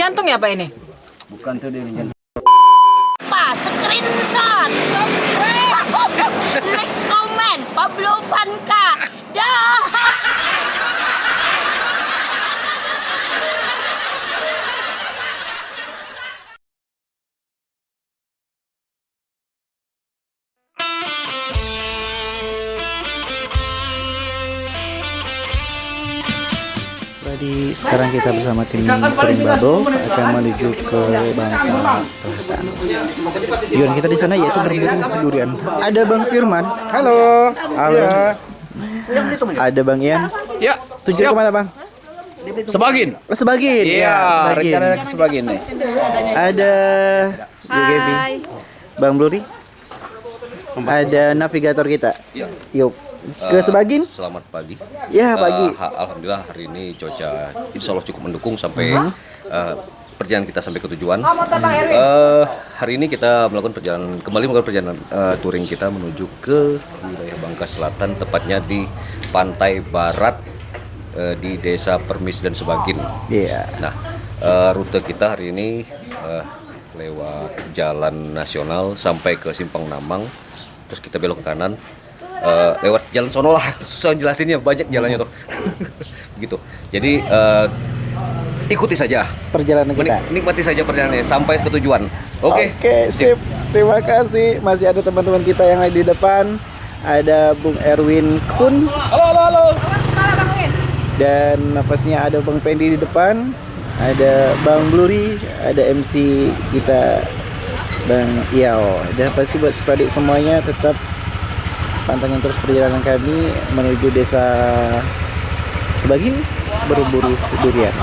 jantung ya Pak ini? Bukan tuh dia jantung. Pak, screenshot. Like, comment, Pablo Vanka. Dah. Jadi sekarang kita bersama tim Bubble akan menuju ke Bangka Selatan. Tujuan kita di sana yaitu berburu durian. Ada Bang Firman. Halo. Halo. Ada Bang Ian. Ya, Tujuan ke mana Bang? Sebagin. Oh, Sebagin. Iya, Ya, Sebagin. rencananya ke Sebagin nih. Ada Gaby. Bang Bluri. Ada navigator kita. Yuk. Ke Sebagin? Selamat pagi. Ya, pagi. ha- Alhamdulillah hari ini cuaca insya Allah cukup mendukung sampai eh, perjalanan kita sampai ke tujuan. Eh, hari ini kita melakukan perjalanan kembali melakukan perjalanan eh, touring kita menuju ke wilayah Bangka Selatan, tepatnya di pantai barat eh, di Desa Permis dan Sebagin. Iya. Nah, eh, rute kita hari ini eh, lewat jalan nasional sampai ke Simpang Namang, terus kita belok ke kanan, eh, lewat jalan sono lah, susah jelasinnya banyak jalannya tuh, gitu. Jadi eh, ikuti saja, Perjalanan kita. Menik- nikmati saja perjalanannya sampai ke tujuan. Oke, Oke, sip. Terima kasih. Masih ada teman-teman kita yang ada di depan. Ada Bung Erwin Kun. Halo, halo, halo. Dan napasnya ada Bang Pendi di depan. Ada Bang Bluri, ada MC kita Bang Iao. Dan pasti buat sepadik semuanya tetap pantengin terus perjalanan kami menuju desa Sebagin berburu durian.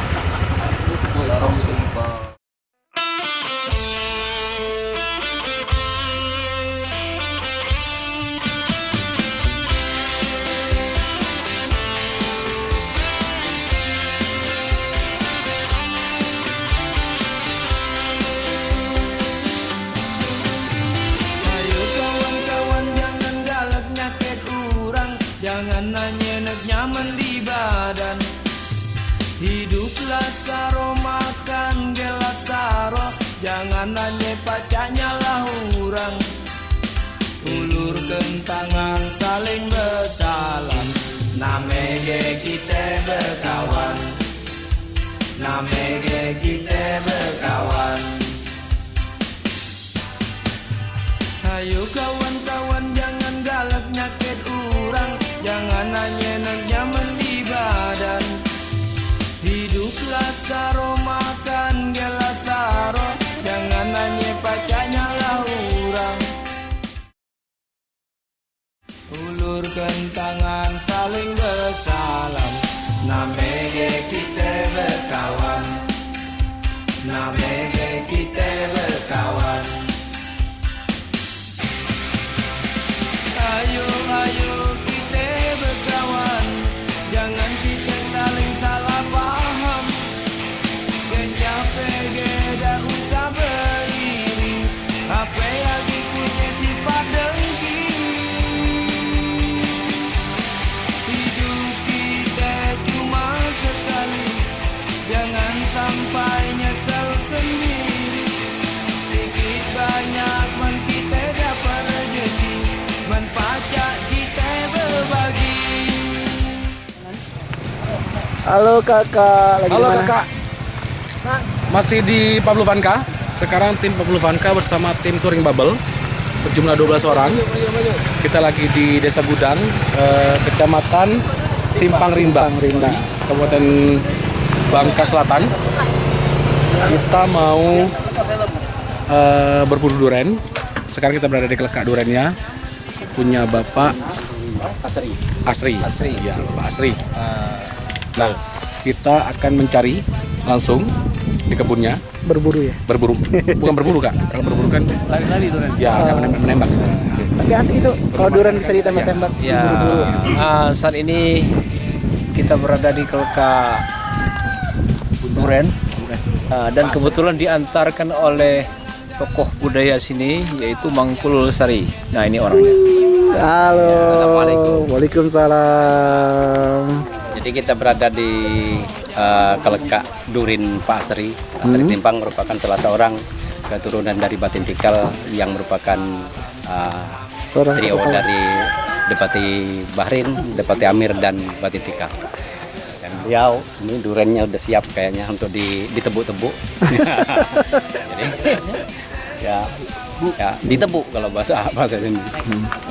Badan. Hiduplah saro makan gelas saro. Jangan nanya pacanya lah orang. Ulurkan tangan saling bersalam Namege kita berkawan. Namege kita berkawan. Ayo kawan-kawan saling bersalam Namege Halo kakak, lagi Halo di mana? kakak, masih di Pablo Vanka. Sekarang tim Pablo Vanka bersama tim Touring Bubble berjumlah 12 orang. Kita lagi di Desa Gudang, eh, Kecamatan Simpang Rimba, Rimba. Kabupaten Bangka Selatan. Kita mau eh, berburu duren. Sekarang kita berada di kelekak durennya punya Bapak Asri. Asri. Asri. Ya, Bapak Asri. Nah, kita akan mencari langsung di kebunnya Berburu ya? berburu bukan berburu kak kalau berburu kan Lari-lari tuh kan. ya akan menembak, menembak. Tapi asik itu, kalau durian bisa ditembak-tembak. Ya, Berburu. ah, saat ini kita berada di Kelka Duren Ah, dan kebetulan diantarkan oleh tokoh budaya sini yaitu Mangkul Sari. Nah ini orangnya. Halo. Assalamualaikum. Waalaikumsalam. Jadi kita berada di eh, kelekak Durin Pak Asri. Asri Timpang merupakan salah seorang keturunan dari Batin Tikal yang merupakan Seorang trio dari Depati Bahrin, Depati Amir dan Batin Tikal. Dan beliau ini durennya udah siap kayaknya untuk di, ditebuk-tebuk. Jadi ya ya ditebuk kalau bahasa bahasa sini.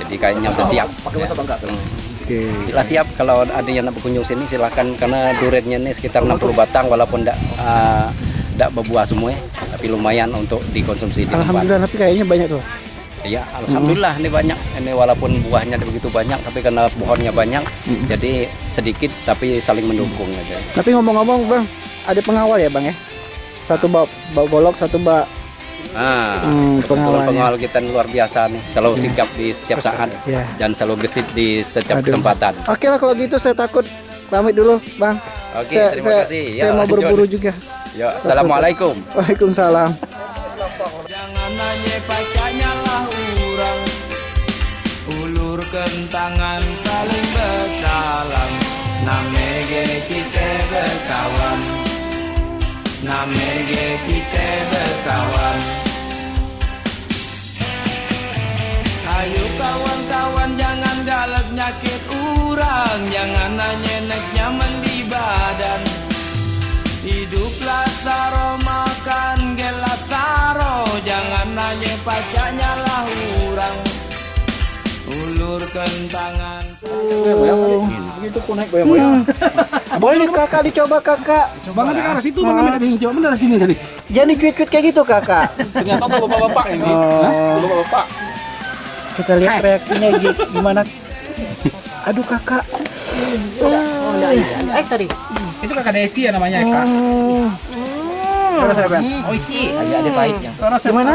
Jadi kayaknya udah siap. Pakai bahasa Bangka. Oke. Bila siap kalau ada yang nak berkunjung sini silahkan karena durennya ini sekitar 60 batang walaupun tidak tidak berbuah semua tapi lumayan untuk dikonsumsi di tempat. Alhamdulillah tapi kayaknya banyak tuh. Ya, alhamdulillah ini banyak. Ini walaupun buahnya begitu banyak tapi karena pohonnya banyak jadi sedikit tapi saling mendukung aja. Tapi ngomong-ngomong bang, ada pengawal ya bang ya? Satu bawa, bawa golok, satu bawa Ah, Hmm, pengawalnya. pengawal kita luar biasa nih, selalu sigap di setiap saat Ya. dan selalu gesit di setiap Aduh. kesempatan. Oke lah kalau gitu saya takut pamit dulu bang. Oke, saya, terima saya, kasih. Saya Ya, mau lanjut. berburu juga. Ya, assalamualaikum. Waalaikumsalam. Jangan nanya pacaknya lah orang Ulurkan tangan saling bersalam Namege kita berkawan Namege kita berkawan Ayo kawan-kawan jangan galak nyakit orang Jangan nanya nek nyaman di badan. Hiduplah saro makan gelas saro. Jangan nanya pacaknya lah orang Ulurkan tangan Hmm. Boleh kakak dicoba kakak. Bang ada ke arah situ, bang ada yang coba benar sini tadi. Jangan cuit-cuit kayak gitu kakak. Ternyata tuh bapak-bapak ini. Oh. Bapak-bapak. Kita lihat reaksinya gi- gimana. Aduh kakak. Eh sorry. Itu kakak Desi ya namanya kak. Oh. Oh isi. Aja ada pahitnya. Gimana?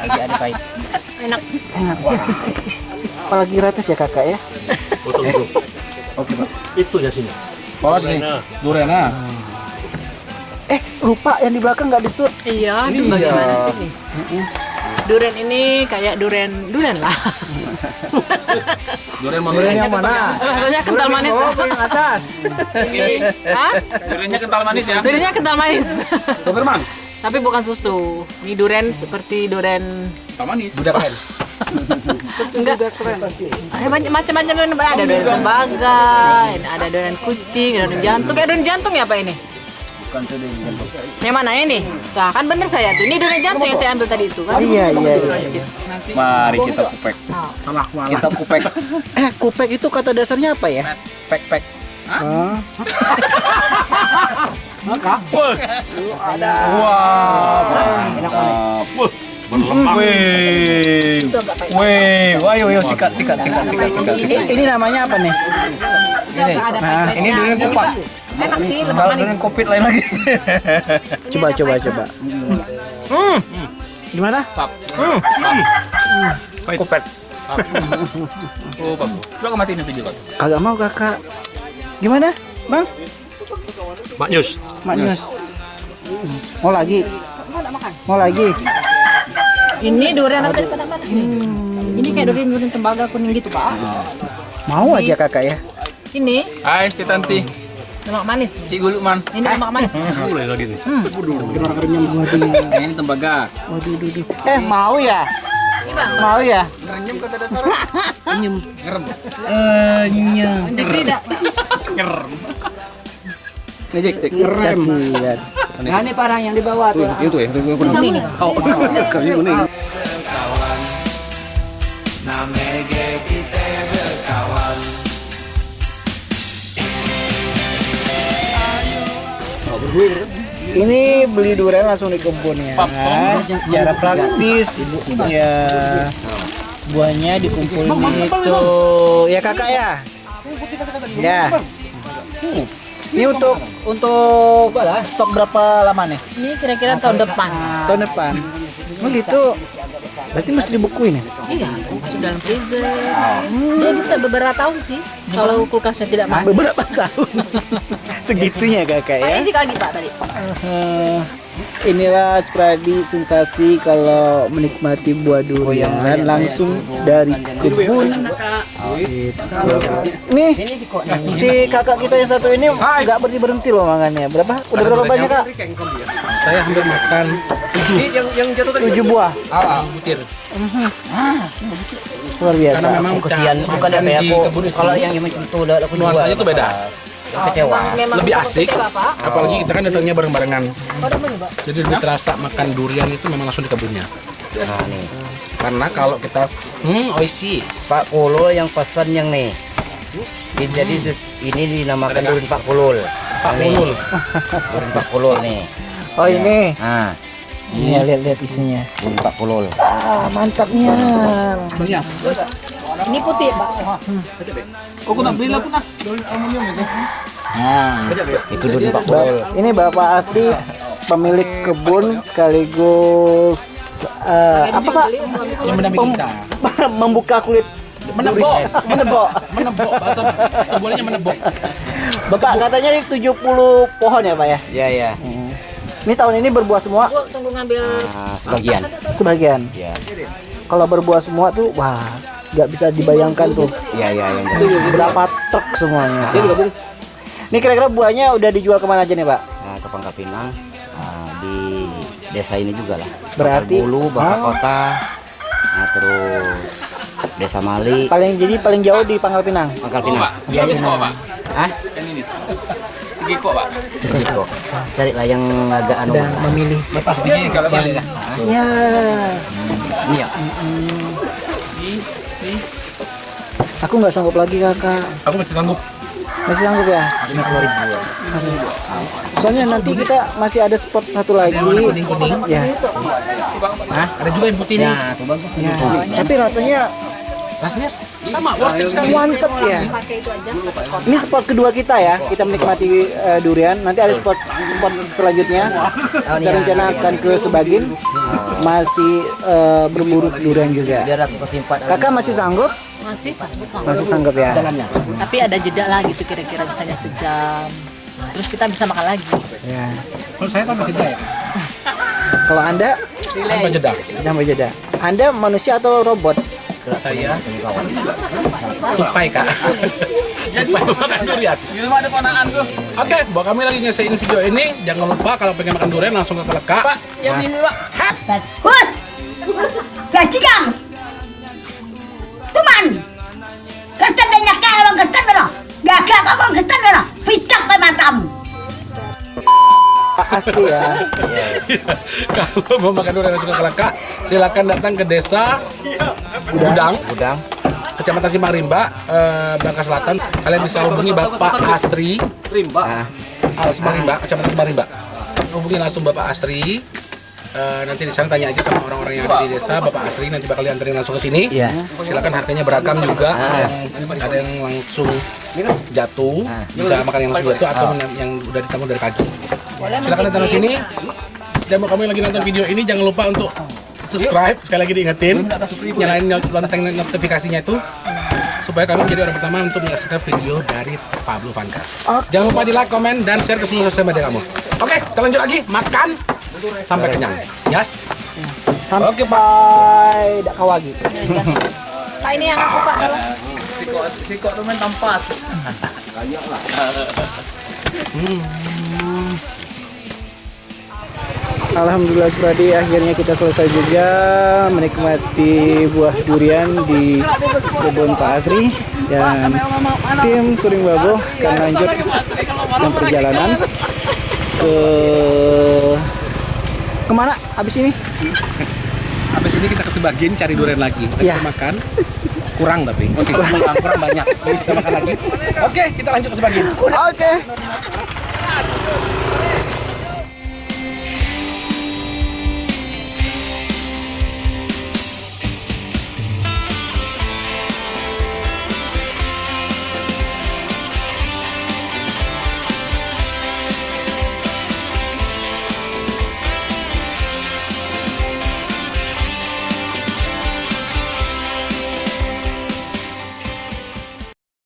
Aja ada pahit. Enak. Apalagi gratis ya kakak ya. Bawa sini. Durena. Eh lupa yang di belakang nggak disut. Iya, aduh bagaimana sih nih? Duren ini kayak duren duren lah. Duren mau duren yang mana? Rasanya kental manis. yang atas. Hah? Durennya kental manis ya. Durennya kental manis. Doberman. Tapi bukan susu. Ini duren seperti duren Kental manis. Budak. Enggak Eh, banyak macam-macam duren ada duren tembaga, ada duren kucing, ada duren jantung. Kayak duren jantung ya Pak ini? Yang mana ini? Nah, kan bener saya tuh. Ini duren jantung yang saya ambil tadi itu kan? Iya iya. iya. Sip. Mari kita kupek. Kita kupek. Eh kupek itu kata dasarnya apa ya? Pek pek. Oh. Wih. Wih. Wah, ayo, ayo sikat, sikat, sikat, sikat, sikat, sikat. Ini namanya apa nih? Ini, nah, ini durian kupat. Enak sih, lebih Kalau durian kopit lain lagi. Coba coba coba. Hmm. Gimana? Kopet. Oh bagus. Coba matiin itu juga. Kagak mau kakak. Gimana, bang? Maknyus. Maknyus. Mau lagi? Mau lagi? Ini durian apa tadi mana Ini kayak durian durian tembaga kuning gitu Pak. Mau aja kakak ya? Ini Hai, Cik Tanti. lemak manis. nih. Cik Gulu Man. Ini lemak manis. Boleh lagi nih. Ini tembaga. Waduh, duh, duh. Eh mau ya? Ini bang. Mau ya? Negeri dak. Nih, Jik, Jik. Kasihan. Nah ini parang yang dibawa tuh. Itu ya, itu kuning. Oh, kali kuning. berkawan Namege kita berkawan Ini beli durian langsung di kebun ya. Secara praktis ya buahnya dikumpulin itu ya kakak ya. Ya. Ini untuk untuk stok berapa lama nih? Ini kira-kira tahun depan. Tahun depan. Oh gitu. Berarti mesti dibukuin ya? Iya, masuk dalam freezer. Dia bisa beberapa tahun sih. Kalau kulkasnya tidak mati. Beberapa tahun. Segitunya kakak ya. Pak isi kaki Pak tadi. Eh, inilah Spradi sensasi kalau menikmati buah durian langsung dari kebun Nih, si kakak kita yang satu ini nggak berhenti berhenti loh makannya. Berapa? Udah berapa banyak kak? Saya hampir makan Tujuh buah. butir. Luar biasa. Karena memang kesian bukan apa ya aku kalau yang macam itu udah aku juga nuansanya tuh beda. kecewa Lebih asik. Apalagi kita kan datangnya bareng-barengan. Jadi lebih terasa makan durian itu memang langsung di kebunnya. nah nih Karena kalau kita hmm oisi Pak Kulul yang pesan yang nih Ini- jadi ini dinamakan durian Pak Kulul. Pak Ulul. durian Pak Kulul nih Oh ini. nah Ini lihat-lihat isinya. durian Pak Kulul. Ah mantap nih. Banyak. Ini putih, Pak. itu. Durian Pak. Kulul. Ini bapak asli pemilik kebun sekaligus eh, apa pak? Yang mendampingi kita. Membuka kulit Menebok. menebok. Menebok bahasa menebok. Bapak katanya ini 70 pohon ya pak ya? ya ya Ini tahun ini berbuah semua Bu, tunggu ngambil nah, sebagian sebagian. ya Kalau berbuah semua tuh wah nggak bisa dibayangkan tuh ya ya yang berapa truk semuanya. Ini kira-kira buahnya udah dijual ke mana aja nih pak? nah, ke Pangkal Pinang di desa ini juga lah Berarti- Bakar Bulu Bakar Ah. Kota nah terus Desa Mali Paling jadi paling jauh di Pangkal Pinang. Pangkal Pinang iya iya Hah? Tiga kok, Pak. Gitu. Cari lah yang agak anu. Sedang memilih. Ya. Ini ya. Aku nggak sanggup lagi kakak. Aku masih sanggup. Masih sanggup ya? Soalnya nanti kita masih ada spot satu lagi. Kuning-kuning. Ya. Ada juga yang putih nih. Nah, tuh bagus. ya. Tapi rasanya Rasanya sama, worth it sekali. mantep ya. Ini spot kedua kita ya. Kita menikmati eh, durian. Nanti ada spot spot selanjutnya. Kita rencana akan ke Sebagin. Masih eh, berburu durian juga. Kakak masih sanggup? Masih sanggup. Masih sanggup ya. Tapi ada jeda lah gitu kira-kira misalnya sejam. Terus kita bisa makan lagi. Ya. Kalau saya tanpa jeda ya. Kalau anda Tanpa jeda. tambah jeda. Anda manusia atau robot? Saya tupai kak. tupai makan durian. Di rumah ada ponakan tuh. Oke, buat kami lagi nyesain video ini, jangan lupa kalau pengen makan durian langsung ke Keleka. Pak, yang ini, Pak. Hut! Gajikan! Tuman! Kertas banyak kaya orang kertas mana? Gak kertas mana? Matamu! Asli ya. kalau mau makan durian langsung ke Keleka, silakan datang ke desa Gudang, Udang. Kecamatan Simpang Rimba, eh, Bangka Selatan. Kalian bisa hubungi Bapak Asri. Rimba. Ah, Simpang Rimba, Kecamatan Simpang Rimba. Hubungi langsung Bapak Asri. Eh, nanti di sana tanya aja sama orang-orang yang ada di desa, Bapak Asri nanti bakal dianterin langsung ke sini. Iya. Silakan harganya beragam juga. Ada yang, ada yang langsung jatuh, bisa makan yang langsung jatuh atau yang, yang udah ditanggung dari pagi. Silakan datang ke sini. Dan mau kamu yang lagi nonton video ini jangan lupa untuk subscribe sekali lagi diingetin nyalain lonceng notifikasinya itu supaya kami menjadi orang pertama untuk menyaksikan video dari Pablo Vanka. Jangan lupa di like, komen, dan share ke seluruh sosial media kamu. Oke, kita lanjut lagi makan sampai kenyang. Yes. Sampai Oke, Pak. dak kawagi. Pak ini yang aku Pak. Sikok tuh main tampas. Alhamdulillah Spradi akhirnya kita selesai juga menikmati buah durian di kebun Pak Asri dan tim Touring Babo akan lanjut dengan perjalanan ke ke mana abis ini? Habis ini kita ke Sebagin cari durian lagi. Kita Iya. makan. Kurang tapi. Oke, kurang, kurang banyak. Kita makan lagi. Oke, kita lanjut ke Sebagin. Oke.